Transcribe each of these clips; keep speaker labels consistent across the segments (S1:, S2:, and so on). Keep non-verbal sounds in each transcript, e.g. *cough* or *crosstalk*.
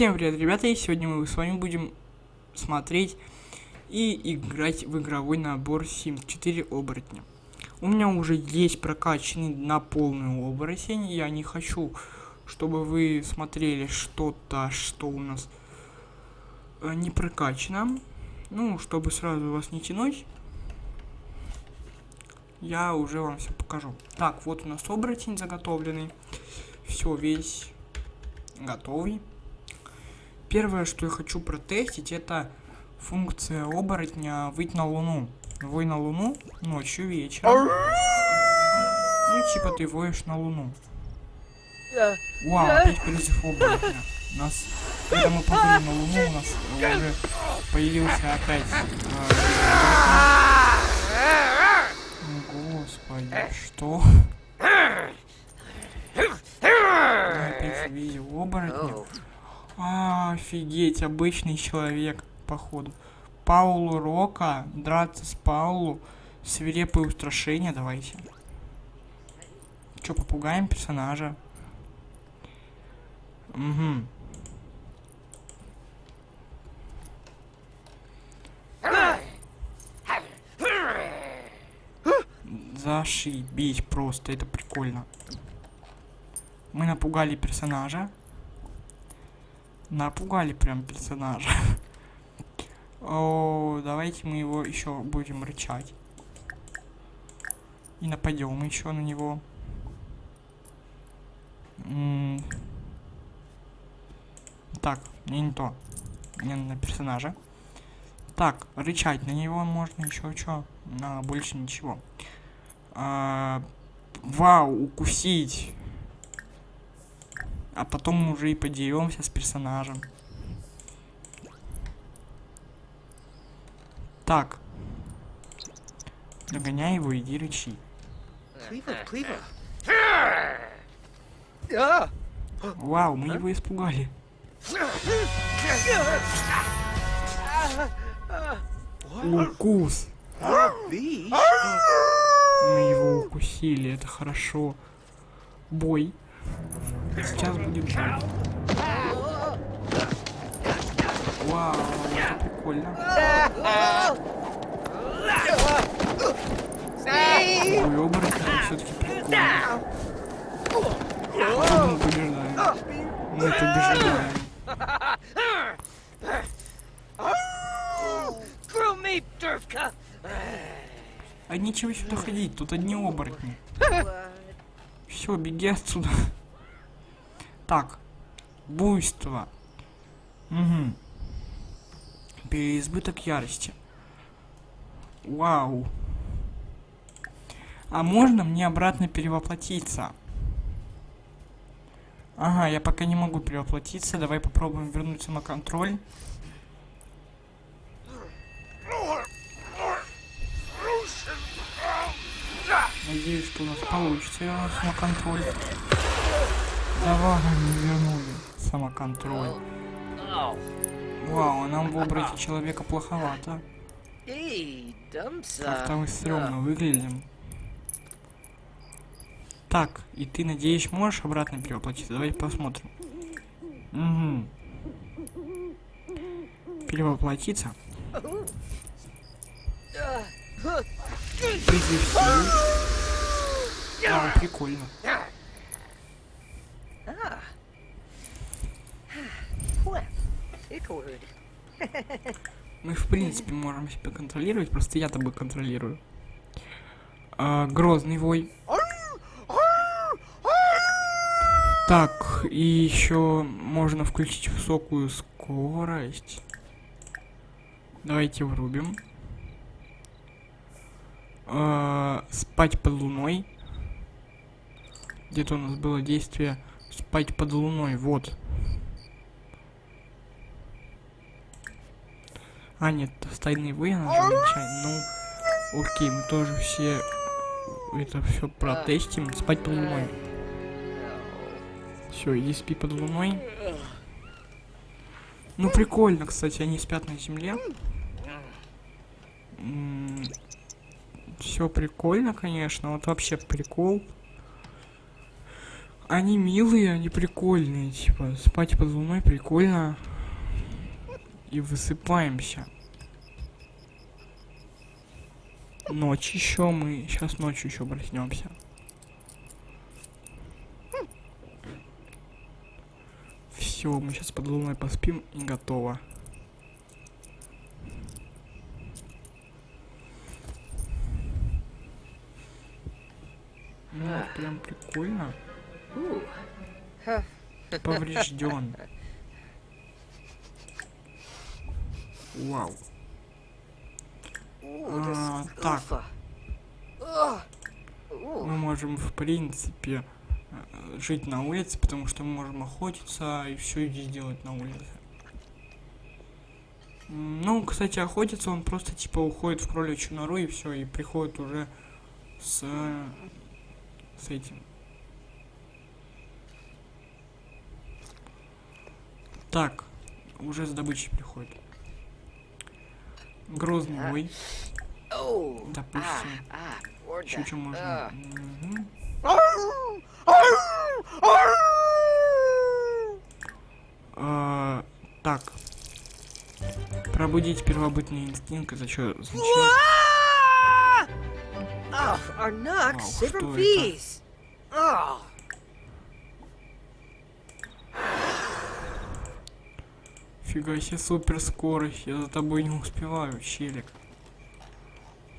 S1: Всем привет, ребята, и сегодня мы с вами будем смотреть и играть в игровой набор Sims 4 оборотня. У меня уже есть прокачанный на полную оборотень, я не хочу, чтобы вы смотрели что-то, что у нас э, не прокачано. Ну, чтобы сразу вас не тянуть, я уже вам все покажу. Так, вот у нас оборотень заготовленный. Все, весь готовый. Первое, что я хочу протестить, это функция оборотня выйти на луну. Вой на луну ночью, вечером. Ну, типа ты воешь на луну. Вау, опять призыв оборотня. У нас, когда мы попали на луну, у нас уже появился опять... Э, господи, что? Я опять увидел оборотня. Офигеть, обычный человек, походу. Паулу Рока, драться с Паулу, свирепые устрашения, давайте. Чё, попугаем персонажа? Угу. Зашибись просто, это прикольно. Мы напугали персонажа. Напугали прям персонажа. О, давайте мы его еще будем рычать. И нападем еще на него. Так, не, не то. Не на персонажа. Так, рычать на него можно еще что? А, больше ничего. А, вау, укусить. А потом мы уже и подеремся с персонажем. Так. Догоняй его, иди рычи. Вау, мы его испугали. Укус. Мы его укусили, это хорошо. Бой. Сейчас будет бой. Вау, это прикольно. Ой, оборотень все-таки прикольно. Мы побеждаем. Мы побеждаем. А нечего сюда ходить, тут одни оборотни. Все, беги отсюда. Так, буйство. Угу. Переизбыток ярости. Вау. А можно мне обратно перевоплотиться? Ага, я пока не могу перевоплотиться. Давай попробуем вернуть самоконтроль. Надеюсь, что у нас получится вернуть самоконтроль. Давай, мы вернули самоконтроль. Вау, а нам в образе человека плоховато. Как-то мы стрёмно выглядим. Так, и ты, надеюсь, можешь обратно перевоплотиться? Давайте посмотрим. Угу. Перевоплотиться. Призыв. А, прикольно. *laughs* Мы, в принципе, можем себя контролировать, просто я тобой контролирую. А, грозный вой. Так, и еще можно включить высокую скорость. Давайте врубим. А, спать под луной. Где-то у нас было действие спать под луной. Вот. А, нет, я нажал Ну, окей, мы тоже все это все протестим. Спать под луной. Все, иди спи под луной. Ну, прикольно, кстати, они спят на земле. Все прикольно, конечно. Вот вообще прикол. они милые, они прикольные, типа, спать под луной прикольно. И высыпаемся. Ночь еще мы, сейчас ночью еще проснемся. Все, мы сейчас под луной поспим и готово. Ну, прям прикольно. Поврежден. Вау. А, так. Мы можем, в принципе, э, жить на улице, потому что мы можем охотиться и все здесь делать на улице. Ну, кстати, охотиться он просто типа уходит в кроличью нору и все, и приходит уже с, с этим. Так, уже с добычей приходит. Грозный бой. Допустим. Еще что можно. Мгм. А, так. Пробудить первобытный инстинкт, за что означает?
S2: Save
S1: что это?
S2: peace. Oh,
S1: Фига себе супер скорость, я за тобой не успеваю, челик.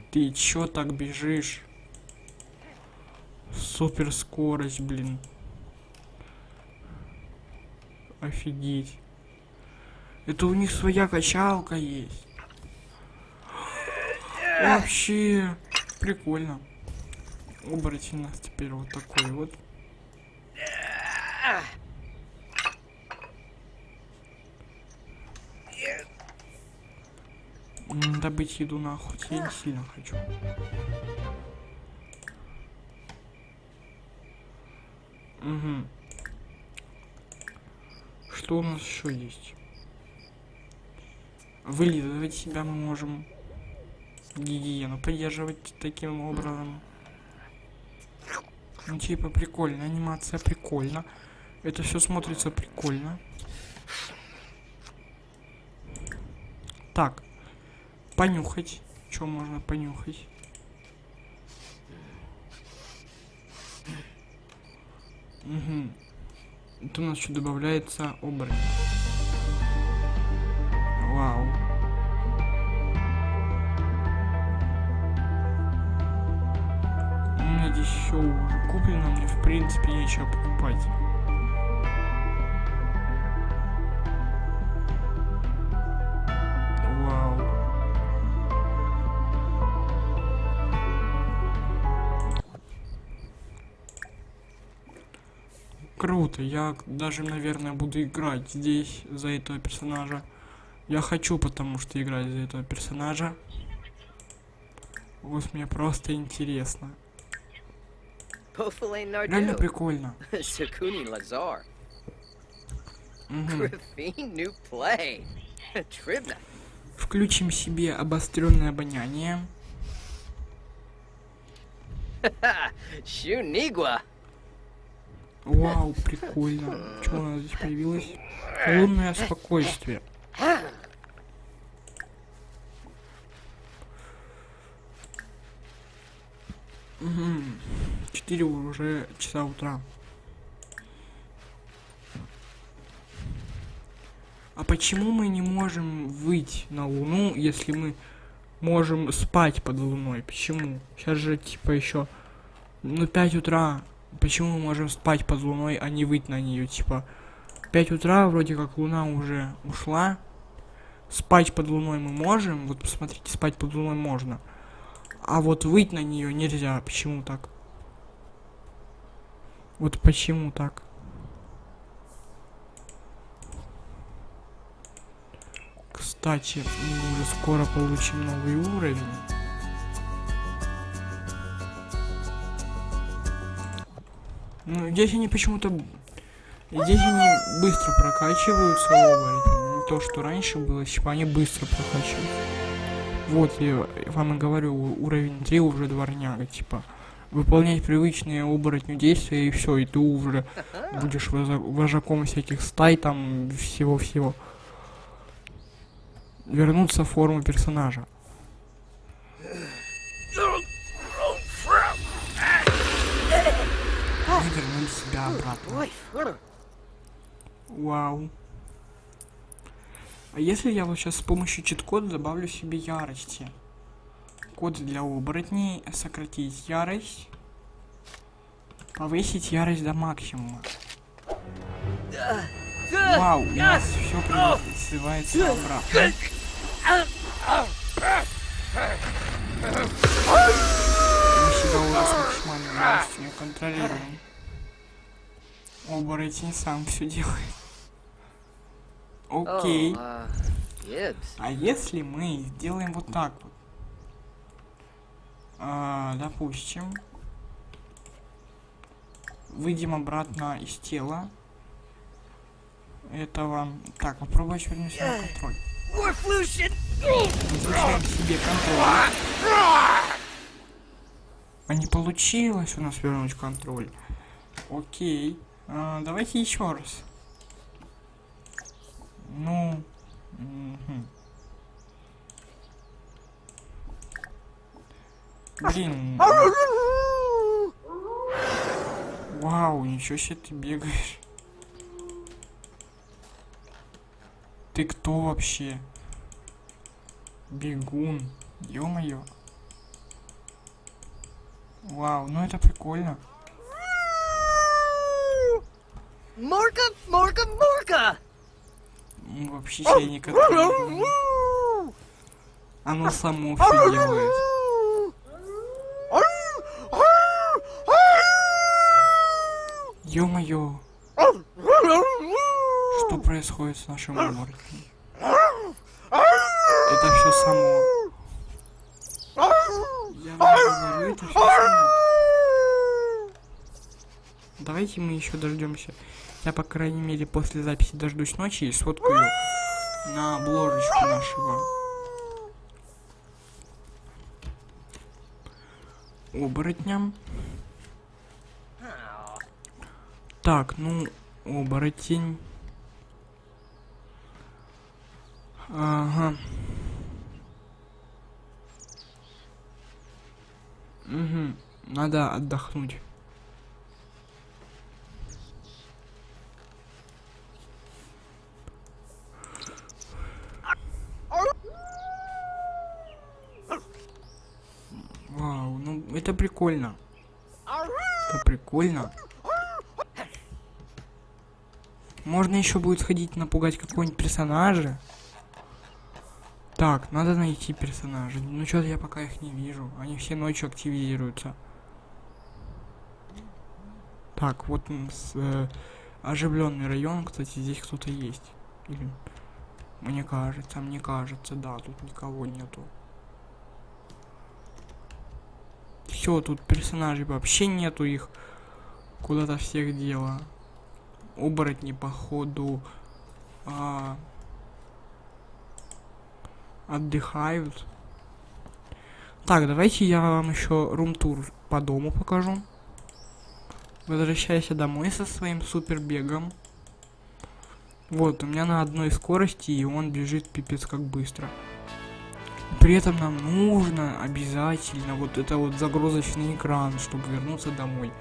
S1: Ты чё так бежишь? Супер скорость, блин. Офигеть. Это у них своя качалка есть. Вообще прикольно. Оборотень у нас теперь вот такой вот. Добыть еду на охоте я не сильно хочу. Угу. Что у нас еще есть? Вылизывать себя мы можем. Гигиену поддерживать таким образом. Ну, типа, прикольно. Анимация прикольно. Это все смотрится прикольно. Так. Понюхать. Что можно понюхать? Угу. Это у нас что добавляется оборотень. Вау. У меня здесь все уже куплено, мне в принципе нечего покупать. Круто, я даже, наверное, буду играть здесь за этого персонажа. Я хочу, потому что играть за этого персонажа. Вот мне просто интересно. Реально прикольно. *laughs* *laughs* Включим себе обостренное обоняние. *laughs*
S2: Shunigua.
S1: Вау, прикольно. Что у нас здесь появилось? Лунное спокойствие. Четыре уже часа утра. А почему мы не можем выйти на Луну, если мы можем спать под Луной? Почему? Сейчас же типа еще ну 5 утра. Почему мы можем спать под Луной, а не выйти на нее? Типа 5 утра, вроде как Луна уже ушла. Спать под Луной мы можем. Вот посмотрите, спать под Луной можно. А вот выйти на нее нельзя. Почему так? Вот почему так? Кстати, мы уже скоро получим новый уровень. Ну, здесь они почему-то... Здесь они быстро прокачиваются, оборотни. Не то, что раньше было, типа они быстро прокачиваются. Вот, я вам и говорю, уровень 3 уже дворняга, типа. выполнять привычные оборотню действия, и все, и ты уже будешь вожа- вожаком всяких стай, там, всего-всего. Вернуться в форму персонажа. Себя обратно. Вау. А если я вот сейчас с помощью чит-кода добавлю себе ярости? Код для оборотней, сократить ярость, повысить ярость до максимума. Вау, у нас все призывается обратно. Мы себя уже с максимальной яростью не контролируем. Оборотень сам все делает. Окей.
S2: Oh, uh, Gibbs.
S1: А если мы сделаем вот так вот? А, допустим, выйдем обратно из тела этого. Так, попробовать вернуться на контроль.
S2: Warflution!
S1: Возвращаем себе контроль. А не получилось у нас вернуть контроль. Окей. А, давайте еще раз. Ну. мгм. Блин. Вау, ничего себе ты бегаешь. Ты кто вообще? Бегун. Ё-моё. Вау, ну это прикольно.
S2: Morka, Morka, Morka!
S1: М, Вообще себя не контролирую. Оно само делает. Ё-моё. Что происходит с нашим оборотнем? Это все само. Я говорю, это все само. Давайте мы еще дождемся. Я, по крайней мере, после записи дождусь ночи и сфоткаю на обложечку нашего оборотня. Так, ну, оборотень. Ага. Угу. Надо отдохнуть. Вау, ну это прикольно. Это прикольно. Можно еще будет сходить напугать какого-нибудь персонажа. Так, надо найти персонажей. Ну что-то я пока их не вижу. Они все ночью активизируются. Так, вот э, оживленный район, кстати, здесь кто-то есть. Или мне кажется, мне кажется, да, тут никого нету. Все, тут персонажей вообще нету их. Куда-то всех дело. Оборотни, походу, а, отдыхают. Так, давайте я вам еще рум-тур по дому покажу. Возвращайся домой со своим супер бегом. Вот, у меня на одной скорости, и он бежит пипец как быстро. При этом нам нужно обязательно вот это вот загрузочный экран, чтобы вернуться домой.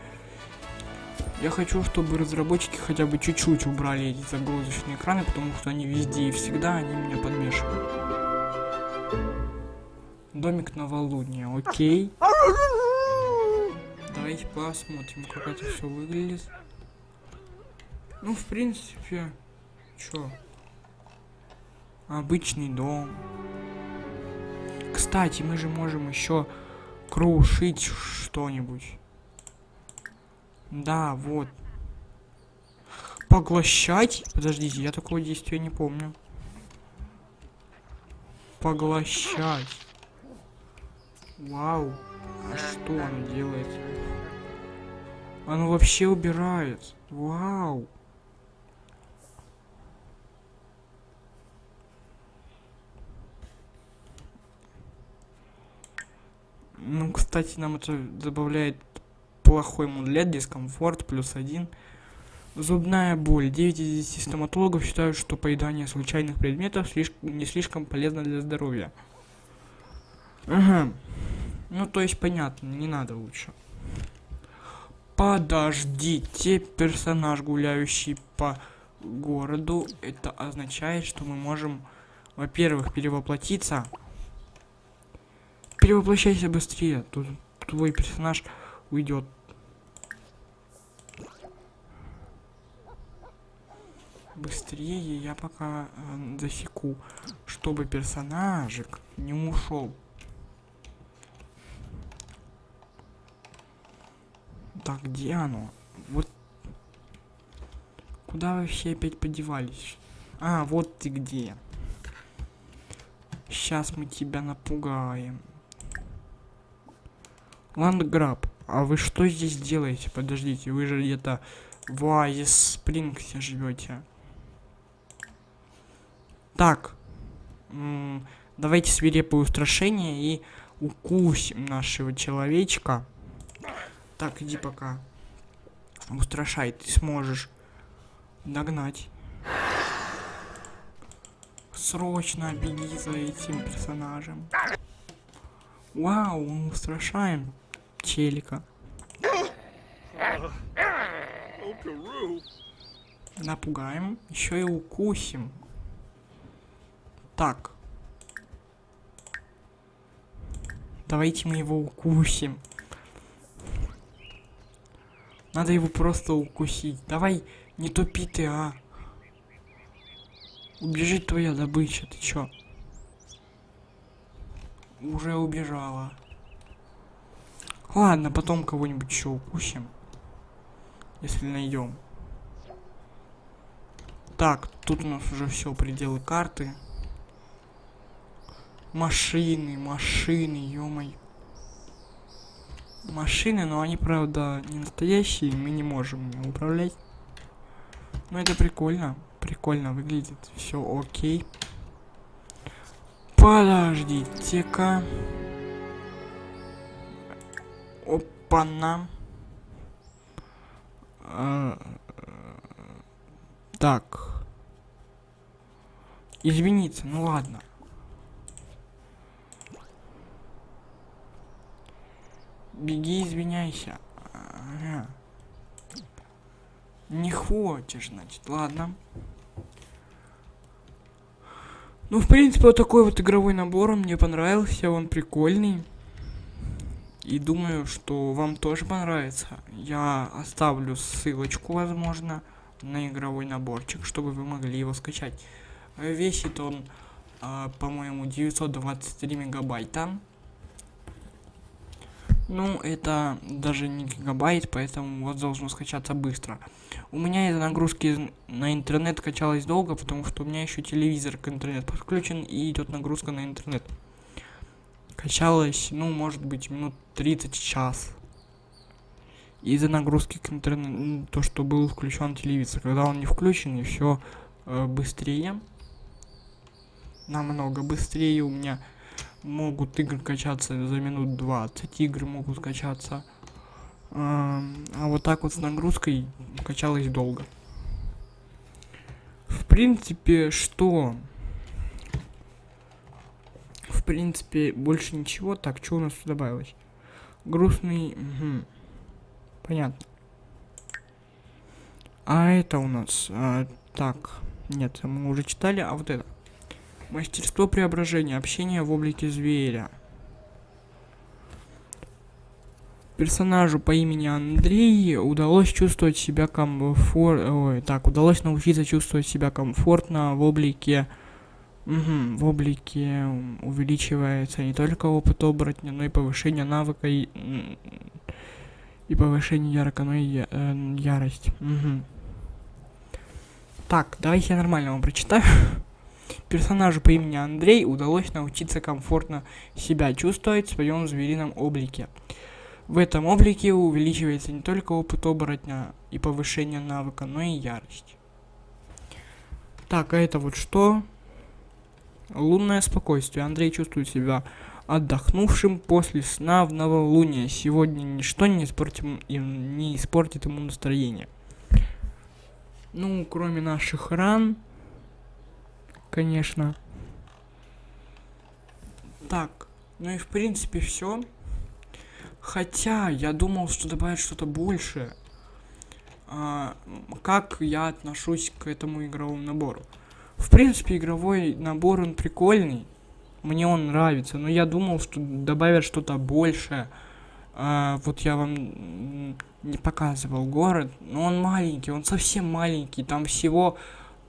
S1: Я хочу, чтобы разработчики хотя бы чуть-чуть убрали эти загрузочные экраны, потому что они везде и всегда, они меня подмешивают. Домик новолуния, окей. Давайте посмотрим, как это все выглядит. Ну, в принципе, чё? Обычный дом. Кстати, мы же можем еще крушить что-нибудь. Да, вот. Поглощать? Подождите, я такого действия не помню. Поглощать. Вау. А что оно делает? Оно вообще убирает. Вау. Ну, кстати, нам это добавляет плохой мудлет, дискомфорт, плюс один. Зубная боль. 9 из 10 стоматологов считают, что поедание случайных предметов слишком, не слишком полезно для здоровья. Ага. Ну, то есть, понятно, не надо лучше. Подождите, персонаж, гуляющий по городу. Это означает, что мы можем, во-первых, перевоплотиться. Перевоплощайся быстрее. Тут твой персонаж уйдет. Быстрее я пока э, засеку, чтобы персонажик не ушел. Так, где оно? Вот. Куда вы все опять подевались? А, вот ты где. Сейчас мы тебя напугаем. Ландграб, а вы что здесь делаете? Подождите, вы же где-то в Оазис Спрингсе живете. Так. давайте свирепое устрашение и укусим нашего человечка. Так, иди пока. Устрашай, ты сможешь догнать. Срочно беги за этим персонажем. Вау, мы устрашаем челика. Напугаем, еще и укусим. Так. Давайте мы его укусим. Надо его просто укусить. Давай, не тупи ты, а. Убежит твоя добыча, ты чё? Уже убежала. Ладно, потом кого-нибудь еще укусим. Если найдем. Так, тут у нас уже все, пределы карты. Машины, машины, ё-моё машины, но они, правда, не настоящие, мы не можем управлять. Но это прикольно, прикольно выглядит, все окей. Подождите-ка. Опа-на. А, так. Извините, ну ладно. Беги, извиняйся. Не хочешь, значит. Ладно. Ну, в принципе, вот такой вот игровой набор, мне понравился, он прикольный. И думаю, что вам тоже понравится. Я оставлю ссылочку, возможно, на игровой наборчик, чтобы вы могли его скачать. Весит он, э, по-моему, 923 мегабайта. Ну, это даже не гигабайт, поэтому вот должно скачаться быстро. У меня эта нагрузки на интернет качалась долго, потому что у меня еще телевизор к интернету подключен и идет нагрузка на интернет. Качалась, ну, может быть, минут 30 час. Из-за нагрузки к интернету, то, что был включен телевизор. Когда он не включен, все э, быстрее. Намного быстрее у меня могут игры качаться за минут 20, игры могут качаться. А, а вот так вот с нагрузкой качалось долго. В принципе, что? В принципе, больше ничего. Так, что у нас добавилось? Грустный... Угу. Понятно. А это у нас... А, так, нет, мы уже читали, а вот это. Мастерство преображения. Общение в облике зверя. Персонажу по имени Андрей удалось чувствовать себя комфортно... Ой, так, удалось научиться чувствовать себя комфортно в облике... Угу, в облике увеличивается не только опыт оборотня, но и повышение навыка и... И повышение ярока, но и э, ярость. Угу. Так, давайте я нормально вам прочитаю. *laughs* Персонажу по имени Андрей удалось научиться комфортно себя чувствовать в своем зверином облике. В этом облике увеличивается не только опыт оборотня и повышение навыка, но и ярость. Так, а это вот что? Лунное спокойствие. Андрей чувствует себя отдохнувшим после сна в новолуние. Сегодня ничто не испортит, им- не испортит ему настроение. Ну, кроме наших ран, конечно. Так, ну и в принципе все. Хотя я думал, что добавить что-то большее. А, как я отношусь к этому игровому набору? В принципе, игровой набор он прикольный. Мне он нравится, но я думал, что добавят что-то большее. А, вот я вам не показывал город, но он маленький, он совсем маленький. Там всего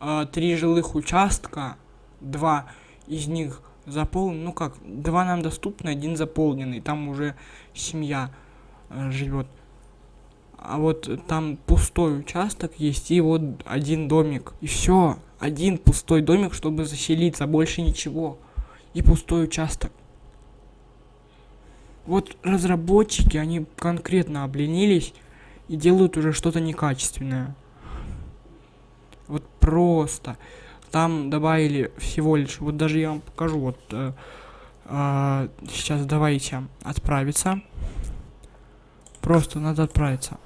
S1: а, три жилых участка, два из них заполнены, ну как, два нам доступны, один заполненный, там уже семья живет. А вот там пустой участок есть и вот один домик. И все. Один пустой домик, чтобы заселиться, больше ничего. И пустой участок. Вот разработчики, они конкретно обленились и делают уже что-то некачественное. Вот просто. Там добавили всего лишь, вот даже я вам покажу, вот э, а, сейчас давайте отправиться. Просто надо отправиться.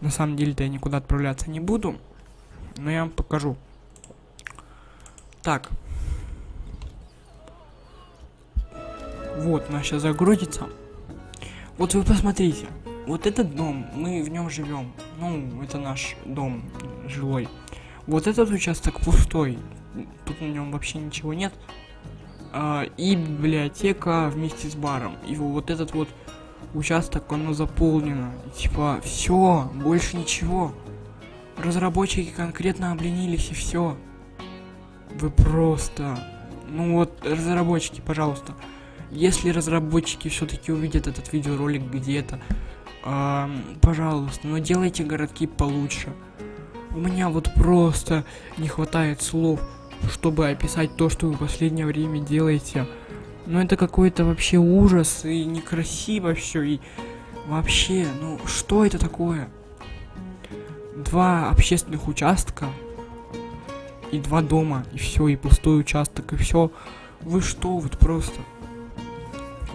S1: На самом деле-то я никуда отправляться не буду. Но я вам покажу. Так. Вот, она сейчас загрузится. Вот вы посмотрите. Вот этот дом, мы в нем живем. Ну, это наш дом жилой. Вот этот участок пустой. Тут на нем вообще ничего нет. А, и библиотека вместе с баром. И вот этот вот участок, оно заполнено. И типа, все, больше ничего. Разработчики конкретно обленились и все. Вы просто... Ну вот, разработчики, пожалуйста. Если разработчики все-таки увидят этот видеоролик где-то, пожалуйста, но делайте городки получше. У меня вот просто не хватает слов, чтобы описать то, что вы в последнее время делаете. Ну это какой-то вообще ужас и некрасиво все и вообще, ну что это такое? Два общественных участка и два дома и все и пустой участок и все. Вы что, вот просто?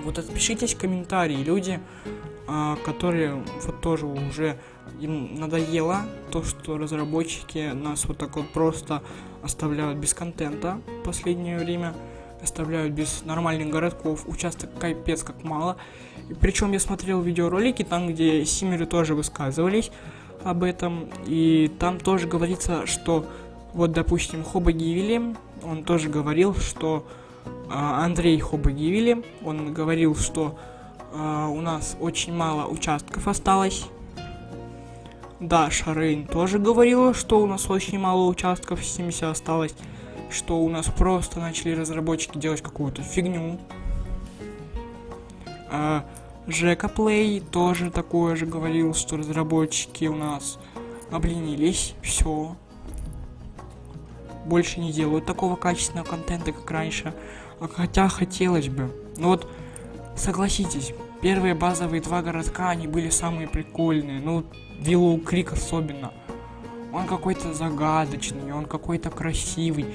S1: Вот отпишитесь в комментарии, люди, которые вот тоже уже им надоело то, что разработчики нас вот так вот просто оставляют без контента в последнее время, оставляют без нормальных городков, участок капец как мало. И причем я смотрел видеоролики там, где Симеры тоже высказывались об этом, и там тоже говорится, что вот, допустим, Хоба Гивили, он тоже говорил, что а, Андрей Хоба Гивили, он говорил, что а, у нас очень мало участков осталось. Да, Шарейн тоже говорила, что у нас очень мало участков в 70 осталось. Что у нас просто начали разработчики делать какую-то фигню. А, Жека Плей тоже такое же говорил, что разработчики у нас обленились. Все. Больше не делают такого качественного контента, как раньше. А хотя хотелось бы. Ну вот, согласитесь, первые базовые два городка, они были самые прикольные. Ну, Виллоу Крик особенно. Он какой-то загадочный, он какой-то красивый,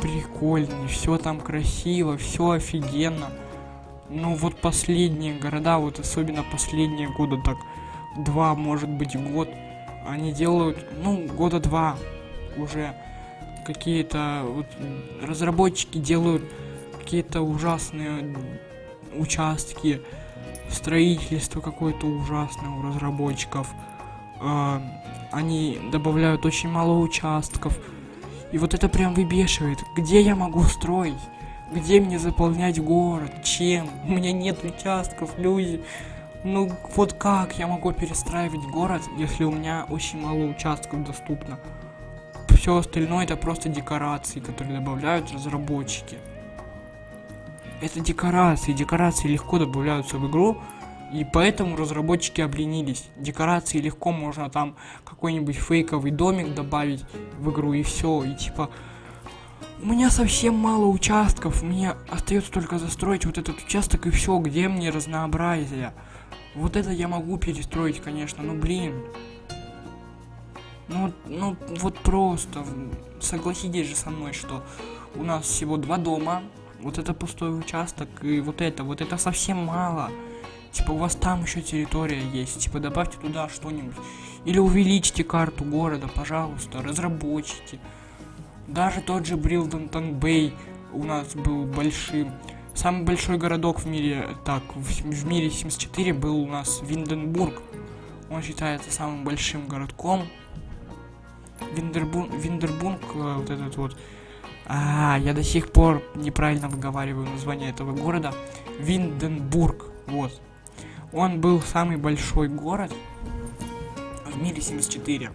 S1: прикольный, все там красиво, все офигенно. Ну вот последние города, вот особенно последние года, так два, может быть, год, они делают, ну, года два уже какие-то вот, разработчики делают какие-то ужасные участки, строительство какое-то ужасное у разработчиков. А, они добавляют очень мало участков. И вот это прям выбешивает. Где я могу строить? Где мне заполнять город? Чем? *laughs* У меня нет участков, люди. Ну вот как я могу перестраивать город, если у меня очень мало участков доступно? Все остальное это просто декорации, которые добавляют разработчики. Это декорации, декорации легко добавляются в игру, и поэтому разработчики обленились. Декорации легко можно там какой-нибудь фейковый домик добавить в игру и все. И типа у меня совсем мало участков, мне остается только застроить вот этот участок и все, где мне разнообразие. Вот это я могу перестроить, конечно, но блин. Ну, ну вот просто, согласитесь же со мной, что у нас всего два дома, Вот это пустой участок и вот это, вот это совсем мало. Типа у вас там еще территория есть, типа добавьте туда что-нибудь. Или увеличьте карту города, пожалуйста, разработчики. Даже тот же Брилдентон Бэй у нас был большим. Самый большой городок в мире, так, в, в мире 74 был у нас Винденбург. Он считается самым большим городком. Виндербург, Виндербург, э, вот этот вот. А, я до сих пор неправильно выговариваю название этого города. Винденбург, вот. Он был самый большой город в мире 74.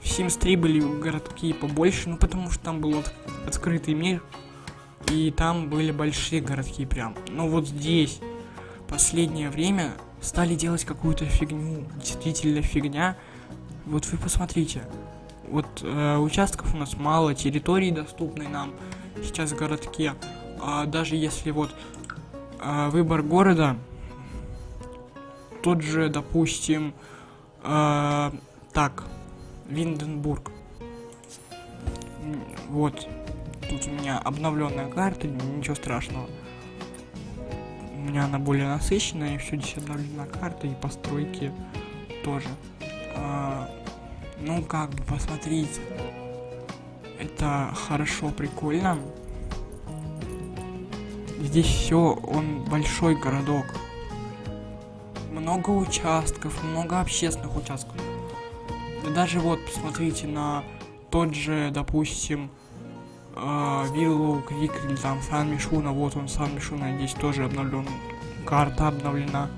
S1: В 73 были городки побольше, ну потому что там был от, открытый мир. И там были большие городки прям. Но вот здесь последнее время стали делать какую-то фигню. Действительно фигня. Вот вы посмотрите. Вот э, участков у нас мало, территории доступной нам сейчас в городке. А даже если вот э, выбор города, тот же, допустим, э, так, Винденбург. Вот, тут у меня обновленная карта, ничего страшного. У меня она более насыщенная, и все здесь обновлена карта, и постройки тоже. А, ну, как бы, посмотрите. Это хорошо, прикольно. Здесь все, он большой городок. Много участков, много общественных участков. Да даже вот, посмотрите на тот же, допустим, э, Виллоу Крик или там Сан Мишуна. Вот он, Сан Мишуна, здесь тоже обновлен. Карта обновлена.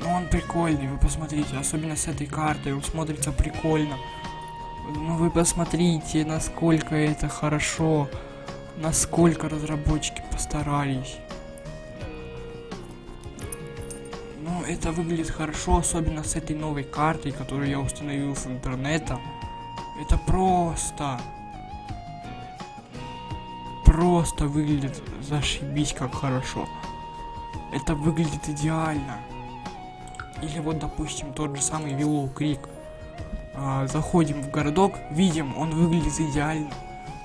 S1: Ну, он прикольный, вы посмотрите, особенно с этой картой, он смотрится прикольно. Ну, вы посмотрите, насколько это хорошо, насколько разработчики постарались. Ну, это выглядит хорошо, особенно с этой новой картой, которую я установил с интернета. Это просто... Просто выглядит зашибись как хорошо. Это выглядит идеально. Или вот, допустим, тот же самый Виллоу Крик. А, заходим в городок, видим, он выглядит идеально.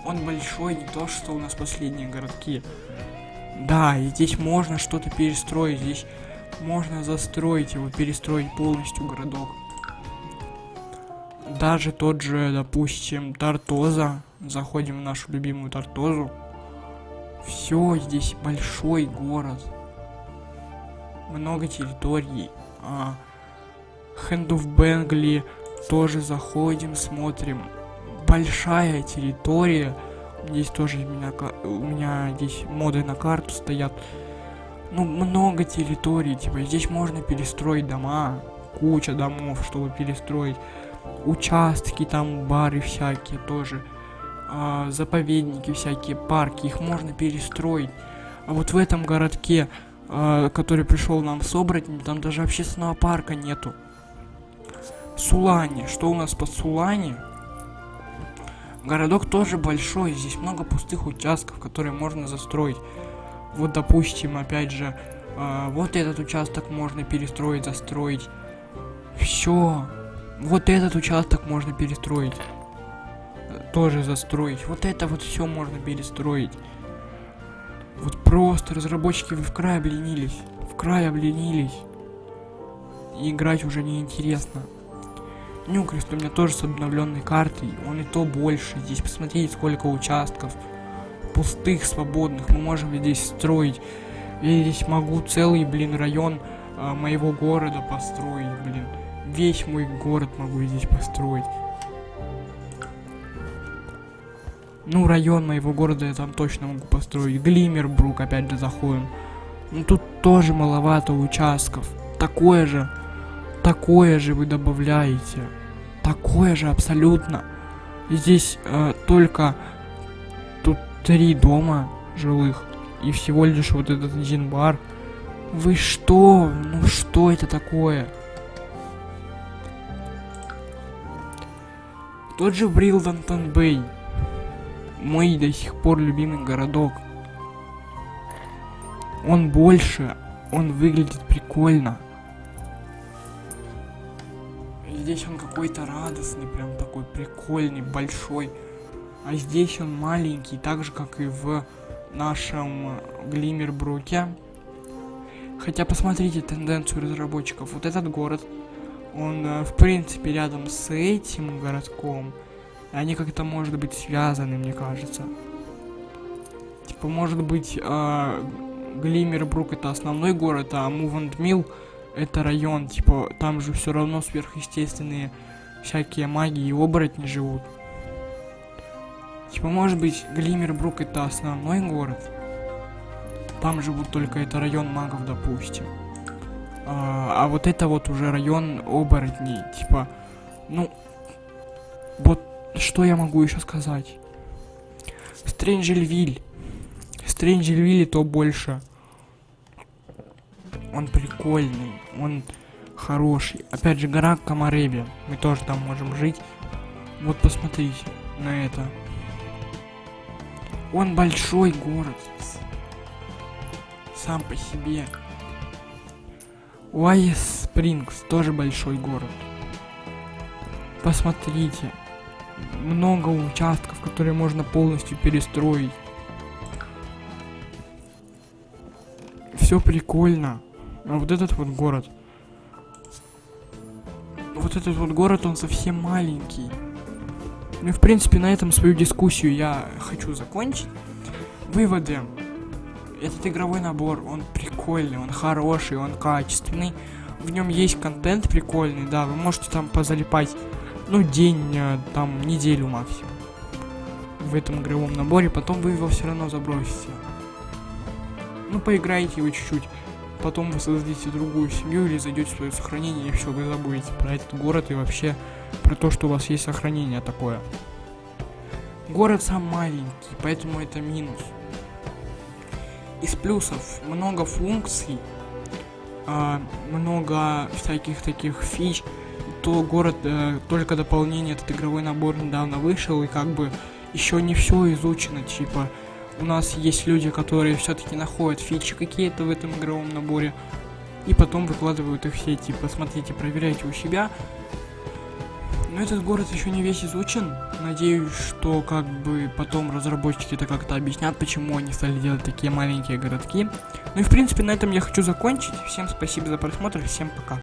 S1: Он большой, не то, что у нас последние городки. Да, и здесь можно что-то перестроить, здесь можно застроить его, перестроить полностью городок. Даже тот же, допустим, Тартоза. Заходим в нашу любимую Тартозу. Все, здесь большой город. Много территорий а, Hand of Бенгли тоже заходим, смотрим. Большая территория. Здесь тоже у меня, у меня здесь моды на карту стоят. Ну, много территорий, типа, здесь можно перестроить дома, куча домов, чтобы перестроить. Участки, там, бары всякие тоже. А, заповедники всякие, парки, их можно перестроить. А вот в этом городке э, который пришел нам с оборотнем, там даже общественного парка нету. Сулани. Что у нас по Сулани? Городок тоже большой, здесь много пустых участков, которые можно застроить. Вот, допустим, опять же, э, вот этот участок можно перестроить, застроить. Все. Вот этот участок можно перестроить. Тоже застроить. Вот это вот все можно перестроить. Вот просто разработчики в край обленились. В край обленились. И играть уже не интересно. Нюкрест у меня тоже с обновленной картой. Он и то больше. Здесь посмотрите, сколько участков. Пустых, свободных. Мы можем здесь строить. Я здесь могу целый, блин, район а, моего города построить, блин. Весь мой город могу здесь построить. Ну, район моего города я там точно могу построить. Глиммербрук, опять же, заходим. Ну, тут тоже маловато участков. Такое же. Такое же вы добавляете. Такое же абсолютно. здесь э, только тут три дома жилых. И всего лишь вот этот один бар. Вы что? Ну что это такое? Тот же Брилдантон Бэй мой до сих пор любимый городок. Он больше, он выглядит прикольно. Здесь он какой-то радостный, прям такой прикольный, большой. А здесь он маленький, так же как и в нашем Глиммербруке. Хотя посмотрите тенденцию разработчиков. Вот этот город, он э, в принципе рядом с этим городком. И они как-то может быть связаны, мне кажется. Типа, может быть, э, Глиммербрук это основной город, а Мувандмилл это район. Типа, там же все равно сверхъестественные всякие маги и оборотни живут. Типа, может быть, Глиммербрук это основной город? Там живут только это район магов, допустим. А, а вот это вот уже район оборотней. Типа, ну, вот что я могу еще сказать? Стрэнджельвиль. Стрэнджельвиль то больше. Он прикольный, он хороший. Опять же, гора Камареби. Мы тоже там можем жить. Вот посмотрите на это. Он большой город. Сам по себе. Уайс Спрингс тоже большой город. Посмотрите. Много участков, которые можно полностью перестроить. Все прикольно. А вот этот вот город. Вот этот вот город, он совсем маленький. Ну и в принципе на этом свою дискуссию я хочу закончить. Выводы. Этот игровой набор, он прикольный, он хороший, он качественный. В нем есть контент прикольный, да, вы можете там позалипать, ну, день, там, неделю максимум. В этом игровом наборе, потом вы его все равно забросите. Ну, поиграете его чуть-чуть. Потом вы создадите другую семью или зайдете в свое сохранение, и все, вы забудете про этот город и вообще про то, что у вас есть сохранение такое. Город сам маленький, поэтому это минус. Из плюсов много функций, э, много всяких таких фич. То город э, только дополнение, этот игровой набор недавно вышел, и как бы еще не все изучено, типа у нас есть люди, которые все-таки находят фичи какие-то в этом игровом наборе, и потом выкладывают их в сети. Типа, смотрите, проверяйте у себя. Но этот город еще не весь изучен. Надеюсь, что как бы потом разработчики это как-то объяснят, почему они стали делать такие маленькие городки. Ну и в принципе на этом я хочу закончить. Всем спасибо за просмотр, всем пока.